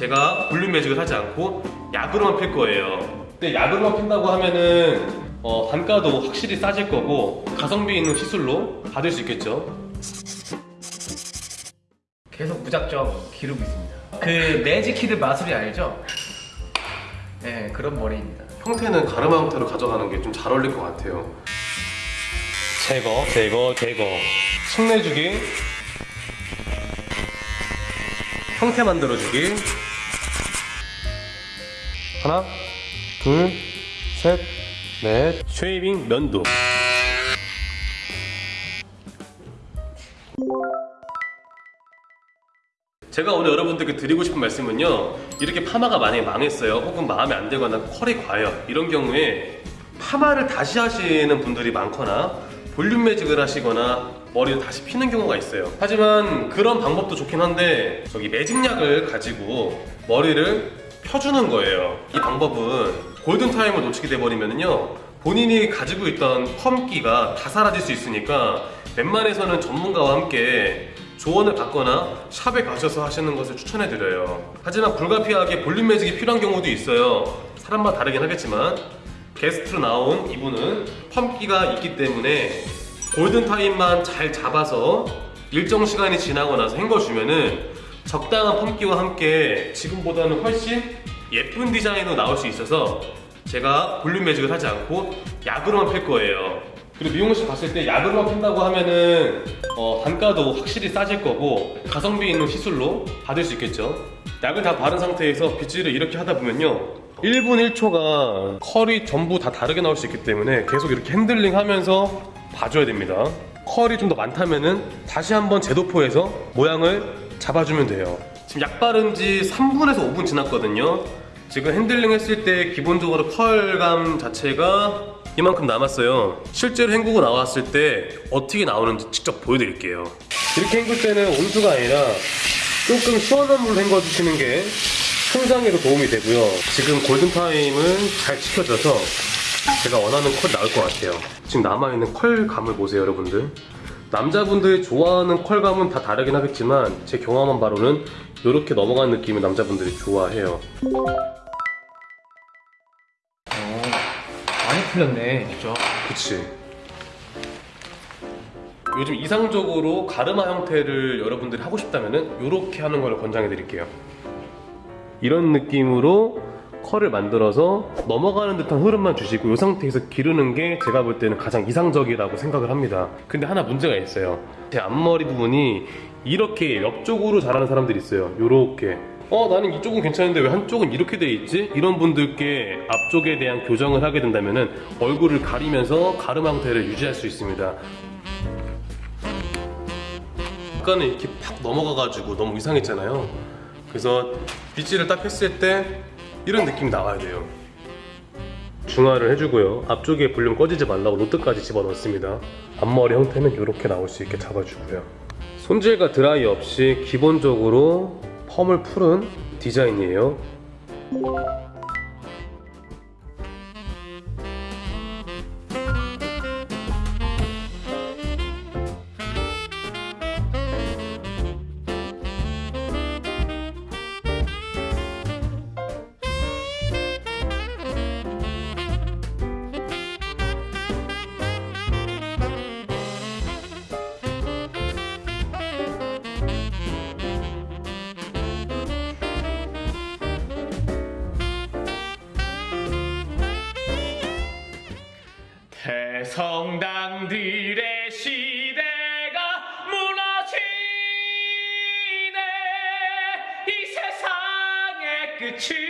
제가 볼륨 매직을 하지 않고 약으로만 필 거예요. 근데 약으로만 핀다고 하면은 어, 단가도 확실히 싸질 거고 가성비 있는 시술로 받을 수 있겠죠. 계속 무작정 기르고 있습니다. 그 매직키드 마술이 알죠? 네, 그런 머리입니다. 형태는 가르마 형태로 가져가는 게 좀 잘 어울릴 것 같아요. 제거, 제거, 제거. 속내주기. 형태 만들어주기. 하나, 둘, 셋, 넷. shaving 면도. 제가 오늘 여러분들께 드리고 싶은 말씀은요 이렇게 파마가 만약에 망했어요 혹은 마음에 안 들거나 컬이 과해요 이런 경우에 파마를 다시 하시는 분들이 많거나 볼륨 매직을 하시거나 머리를 다시 피는 경우가 있어요 하지만 그런 방법도 좋긴 한데 저기 매직약을 가지고 머리를 펴주는 거예요. 이 방법은 골든타임을 놓치게 돼버리면요 본인이 가지고 있던 펌기가 다 사라질 수 있으니까 웬만해서는 전문가와 함께 조언을 받거나 샵에 가셔서 하시는 것을 추천해드려요. 하지만 불가피하게 볼륨 매직이 필요한 경우도 있어요. 사람마다 다르긴 하겠지만. 게스트로 나온 이분은 펌기가 있기 때문에 골든타임만 잘 잡아서 일정 시간이 지나고 나서 헹궈주면은 적당한 펌기와 함께 지금보다는 훨씬 예쁜 디자인으로 나올 수 있어서 제가 볼륨 매직을 하지 않고 약으로만 필 거예요. 그리고 미용실 갔을 때 약으로만 핀다고 하면은 어, 단가도 확실히 싸질 거고 가성비 있는 시술로 받을 수 있겠죠. 약을 다 바른 상태에서 빗질을 이렇게 하다 보면요. 1분 1초가 컬이 전부 다 다르게 나올 수 있기 때문에 계속 이렇게 핸들링 하면서 봐줘야 됩니다. 컬이 좀 더 많다면은 다시 한번 재도포해서 모양을 잡아주면 돼요. 지금 약 바른 지 3분에서 5분 지났거든요. 지금 핸들링 했을 때 기본적으로 컬감 자체가 이만큼 남았어요. 실제로 헹구고 나왔을 때 어떻게 나오는지 직접 보여드릴게요. 이렇게 헹굴 때는 온수가 아니라 조금 시원한 물로 헹궈 주시는 게 손상에도 도움이 되고요. 지금 골든타임을 잘 지켜줘서 제가 원하는 컬 나올 것 같아요. 지금 남아있는 컬감을 보세요 여러분들 남자분들이 좋아하는 컬감은 다 다르긴 하겠지만 제 경험한 바로는 이렇게 넘어가는 느낌을 남자분들이 좋아해요. 어, 많이 풀렸네, 진짜. 그치. 요즘 이상적으로 가르마 형태를 여러분들이 하고 싶다면 이렇게 하는 걸 권장해 드릴게요. 이런 느낌으로 컬을 만들어서 넘어가는 듯한 흐름만 주시고 이 상태에서 기르는 게 제가 볼 때는 가장 이상적이라고 생각을 합니다. 근데 하나 문제가 있어요. 제 앞머리 부분이 이렇게 옆쪽으로 자라는 사람들이 있어요. 요렇게. 어 나는 이쪽은 괜찮은데 왜 한쪽은 이렇게 돼 있지? 이런 분들께 앞쪽에 대한 교정을 하게 된다면 얼굴을 가리면서 가르마 형태를 유지할 수 있습니다. 아까는 이렇게 팍 넘어가가지고 너무 이상했잖아요. 그래서 빗질을 딱 했을 때 이런 느낌이 나와야 돼요. 중화를 해주고요. 앞쪽에 볼륨 꺼지지 말라고 로트까지 집어넣습니다. 앞머리 형태는 이렇게 나올 수 있게 잡아주고요. 손질과 드라이 없이 기본적으로 펌을 풀은 디자인이에요 성당들의 시대가 무너지네. 이 세상의 끝을